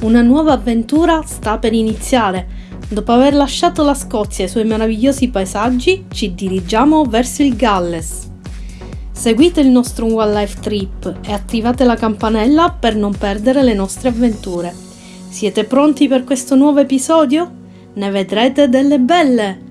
Una nuova avventura sta per iniziare. Dopo aver lasciato la Scozia e i suoi meravigliosi paesaggi, ci dirigiamo verso il Galles. Seguite il nostro One Life Trip e attivate la campanella per non perdere le nostre avventure. Siete pronti per questo nuovo episodio? Ne vedrete delle belle!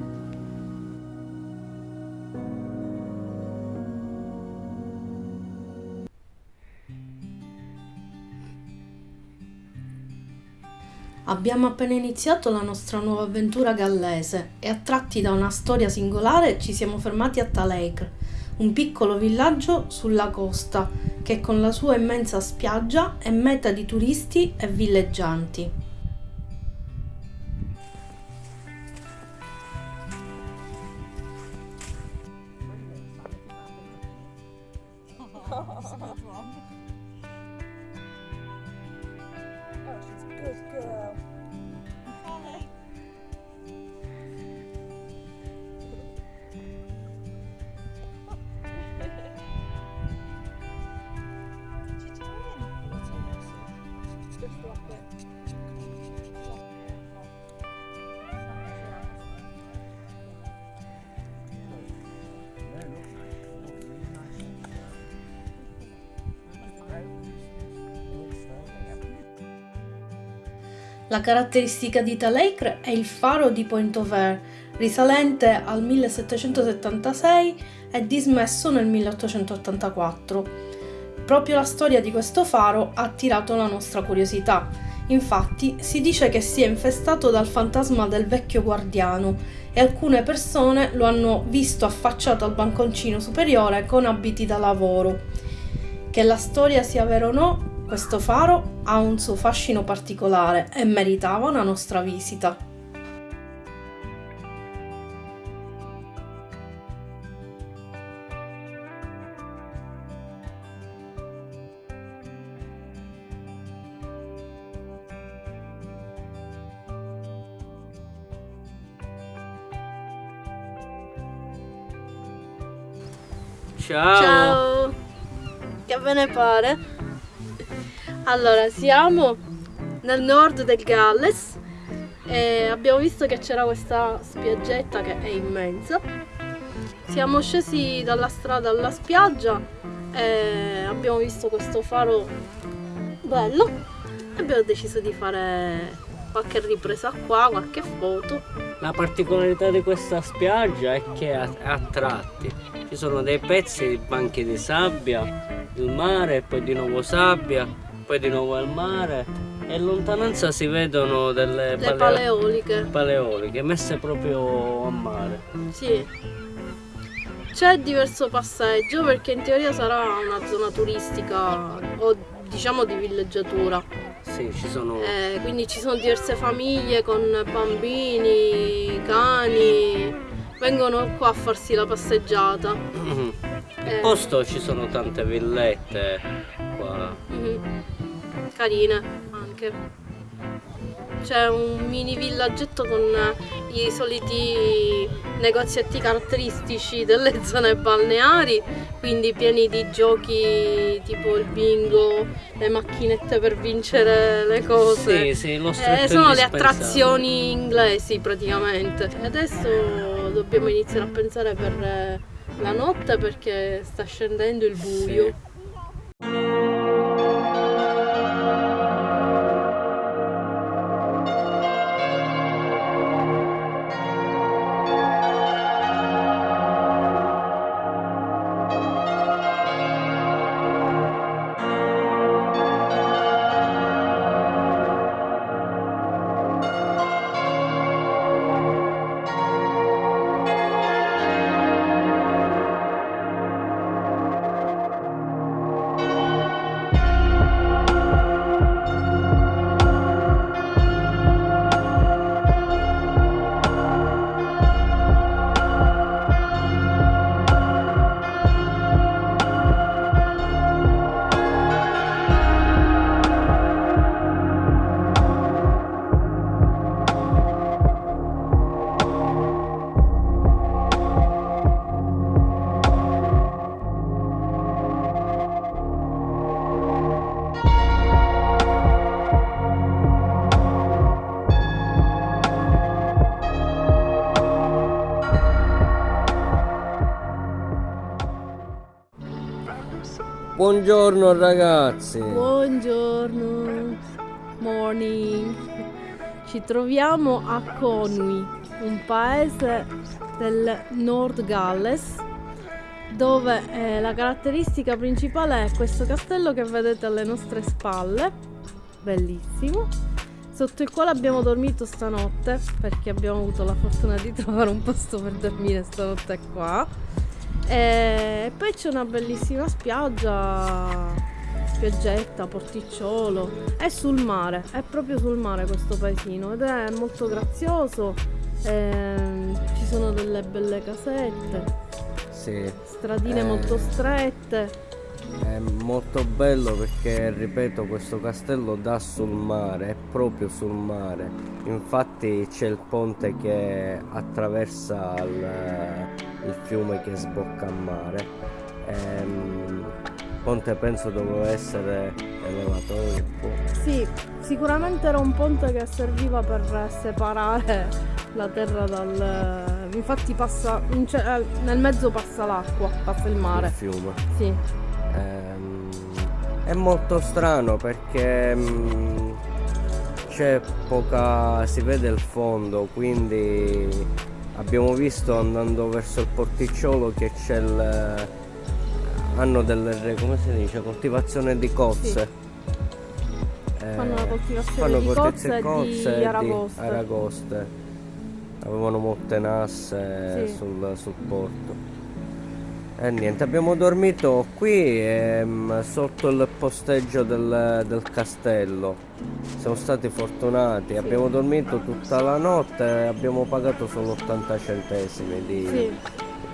Abbiamo appena iniziato la nostra nuova avventura gallese e attratti da una storia singolare ci siamo fermati a Talecre, un piccolo villaggio sulla costa che con la sua immensa spiaggia è meta di turisti e villeggianti. La caratteristica di Talecre è il faro di Point Air, risalente al 1776 e dismesso nel 1884. Proprio la storia di questo faro ha attirato la nostra curiosità. Infatti si dice che sia infestato dal fantasma del vecchio guardiano e alcune persone lo hanno visto affacciato al banconcino superiore con abiti da lavoro. Che la storia sia vera o no, questo faro ha un suo fascino particolare e meritava una nostra visita. Ciao. Ciao! Che ve ne pare? Allora, siamo nel nord del Galles e abbiamo visto che c'era questa spiaggetta che è immensa. Siamo scesi dalla strada alla spiaggia e abbiamo visto questo faro bello e abbiamo deciso di fare qualche ripresa qua, qualche foto. La particolarità di questa spiaggia è che a, a tratti ci sono dei pezzi di banchi di sabbia, il mare, poi di nuovo sabbia, poi di nuovo il mare e in lontananza si vedono delle Le paleoliche. paleoliche messe proprio a mare. Sì. C'è diverso passeggio perché in teoria sarà una zona turistica o diciamo di villeggiatura. Sì, ci sono Eh, quindi ci sono diverse famiglie con bambini, cani, vengono qua a farsi la passeggiata. In Eh, posto ci sono tante villette qua. mhm. Carine anche. C'è un mini villaggetto con i soliti negozietti caratteristici delle zone balneari, quindi pieni di giochi tipo il bingo, le macchinette per vincere le cose. Sì, sì, lo Eh, sono le attrazioni inglesi praticamente. E adesso dobbiamo iniziare a pensare per eh, la notte perché sta scendendo il buio. Buongiorno ragazzi. Buongiorno. Morning. Ci troviamo a Conwy, un paese del Nord Galles, dove eh, la caratteristica principale è questo castello che vedete alle nostre spalle, bellissimo, sotto il quale abbiamo dormito stanotte, perché abbiamo avuto la fortuna di trovare un posto per dormire stanotte qua. E poi c'è una bellissima spiaggia, spiaggetta, porticciolo, è sul mare, è proprio sul mare questo paesino ed è molto grazioso, ehm, ci sono delle belle casette, Sì. stradine Eh. molto strette. È molto bello perché, ripeto, questo castello dà sul mare, è proprio sul mare. Infatti c'è il ponte che attraversa il, il fiume che sbocca a mare. Ehm, il ponte penso doveva essere elevato un po'. Sì, sicuramente era un ponte che serviva per separare la terra dal... Infatti passa, nel mezzo passa l'acqua, passa il il mare. fiume. Sì, Ehm, è molto strano perché mm, c'è poca. si vede il fondo, quindi abbiamo visto andando verso il porticciolo che c'è il. hanno delle. come si dice? coltivazione di cozze. Eh, Fanno la coltivazione fanno di cozze e di aragoste. aragoste. Avevano molte nasse Sì. sul, sul porto. E niente, abbiamo dormito qui ehm, sotto il posteggio del, del castello. Siamo stati fortunati, abbiamo dormito tutta la notte e abbiamo pagato solo 80 centesimi di sì.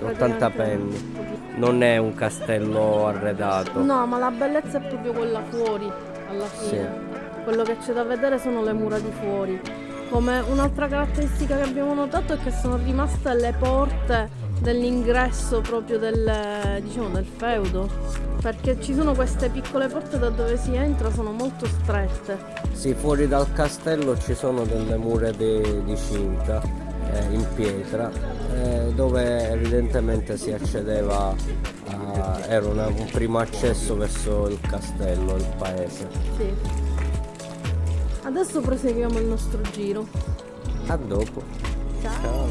80 praticamente penny. Non è un castello arredato. No, ma la bellezza è proprio quella fuori, alla fine. Quello che c'è da vedere sono le mura di fuori. Come un'altra caratteristica che abbiamo notato è che sono rimaste le porte dell'ingresso proprio del, diciamo, del feudo. Perché ci sono queste piccole porte da dove si entra, sono molto strette. Sì, fuori dal castello ci sono delle mura di, di cinta eh, in pietra eh, dove evidentemente si accedeva a, era una- un primo accesso verso il castello, il paese. Sì. Adesso proseguiamo il nostro giro. A dopo. Ciao. Ciao.